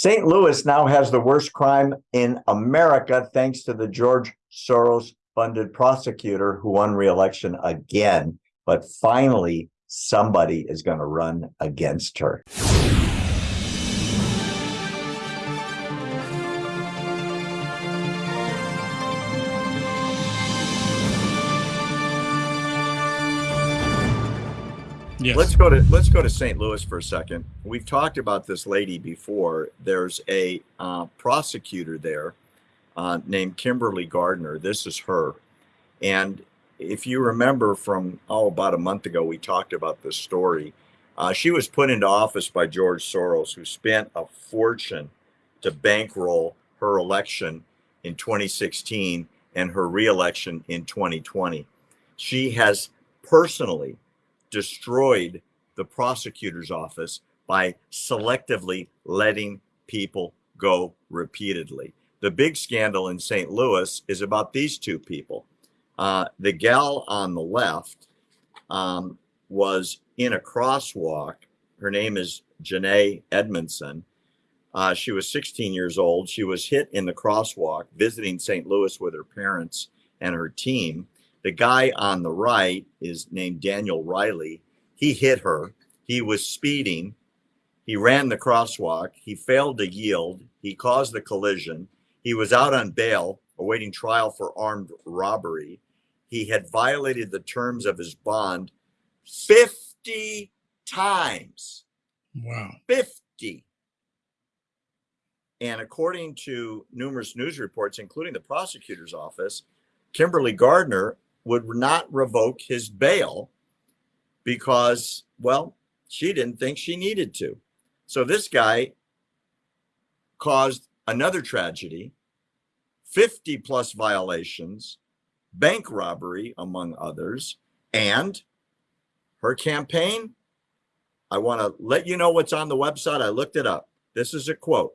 St. Louis now has the worst crime in America thanks to the George Soros funded prosecutor who won re-election again. But finally, somebody is going to run against her. Yes. Let's go to let's go to St. Louis for a second. We've talked about this lady before. There's a uh, prosecutor there uh, named Kimberly Gardner. This is her, and if you remember from oh about a month ago, we talked about this story. Uh, she was put into office by George Soros, who spent a fortune to bankroll her election in 2016 and her reelection in 2020. She has personally destroyed the prosecutor's office by selectively letting people go repeatedly. The big scandal in St. Louis is about these two people. Uh, the gal on the left um, was in a crosswalk. Her name is Janae Edmondson. Uh, she was 16 years old. She was hit in the crosswalk visiting St. Louis with her parents and her team. The guy on the right is named Daniel Riley. He hit her. He was speeding. He ran the crosswalk. He failed to yield. He caused the collision. He was out on bail awaiting trial for armed robbery. He had violated the terms of his bond 50 times. Wow. 50. And according to numerous news reports, including the prosecutor's office, Kimberly Gardner would not revoke his bail because, well, she didn't think she needed to. So this guy caused another tragedy, 50 plus violations, bank robbery, among others, and her campaign. I want to let you know what's on the website. I looked it up. This is a quote.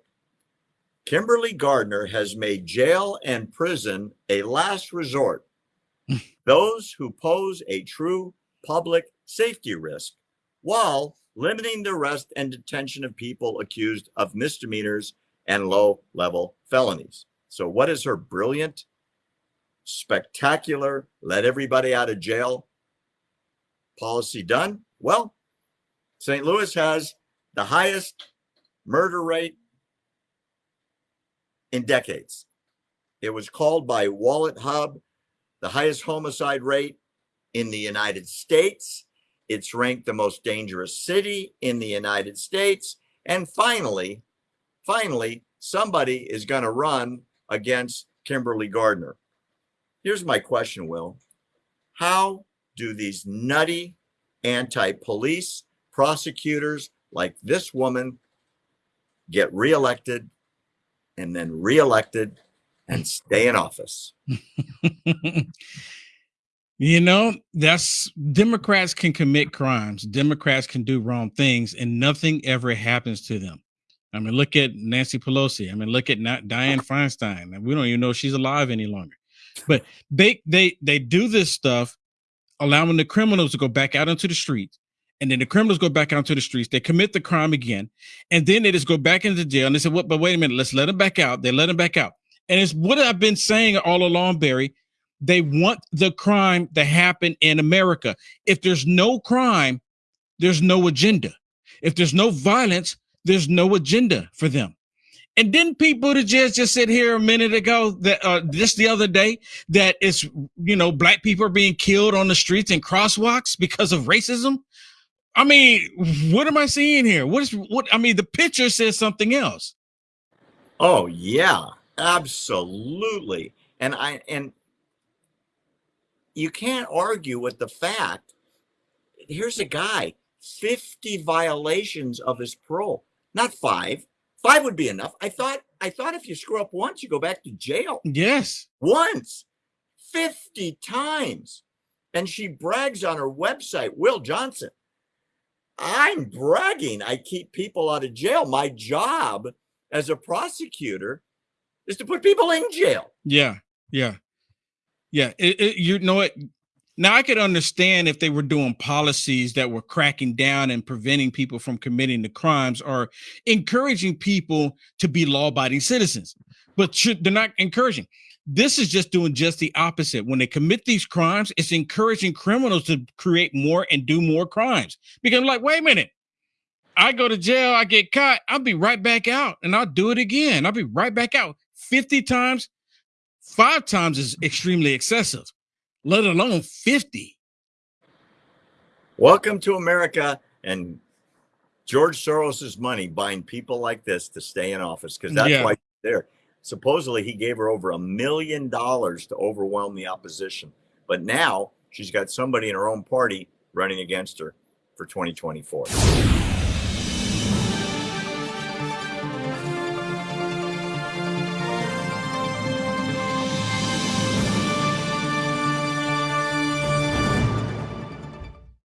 Kimberly Gardner has made jail and prison a last resort those who pose a true public safety risk while limiting the arrest and detention of people accused of misdemeanors and low level felonies. So, what is her brilliant, spectacular, let everybody out of jail policy done? Well, St. Louis has the highest murder rate in decades. It was called by WalletHub the highest homicide rate in the United States. It's ranked the most dangerous city in the United States. And finally, finally, somebody is going to run against Kimberly Gardner. Here's my question, Will. How do these nutty anti police prosecutors like this woman get reelected and then reelected and stay in office. you know, that's Democrats can commit crimes, Democrats can do wrong things, and nothing ever happens to them. I mean, look at Nancy Pelosi. I mean, look at not Dianne Feinstein. We don't even know she's alive any longer. But they they they do this stuff, allowing the criminals to go back out into the streets. And then the criminals go back out to the streets. They commit the crime again, and then they just go back into jail. And they say, "What? But wait a minute. Let's let them back out." They let them back out. And it's what I've been saying all along, Barry. They want the crime to happen in America. If there's no crime, there's no agenda. If there's no violence, there's no agenda for them. And didn't Pete Buttigieg just sit here a minute ago that uh, just the other day that it's you know black people are being killed on the streets and crosswalks because of racism? I mean, what am I seeing here? What is what? I mean, the picture says something else. Oh yeah, Absolutely. And I and you can't argue with the fact. Here's a guy, 50 violations of his parole. Not five. Five would be enough. I thought I thought if you screw up once, you go back to jail. Yes. Once. 50 times. And she brags on her website, Will Johnson. I'm bragging. I keep people out of jail. My job as a prosecutor is to put people in jail. Yeah, yeah, yeah. It, it, you know what? Now, I could understand if they were doing policies that were cracking down and preventing people from committing the crimes or encouraging people to be law abiding citizens, but should, they're not encouraging. This is just doing just the opposite. When they commit these crimes, it's encouraging criminals to create more and do more crimes. Because, I'm like, wait a minute, I go to jail, I get caught, I'll be right back out and I'll do it again. I'll be right back out 50 times. Five times is extremely excessive let alone 50. Welcome to America and George Soros's money buying people like this to stay in office because that's Yeah. why there. Supposedly, he gave her over a million dollars to overwhelm the opposition, but now she's got somebody in her own party running against her for 2024.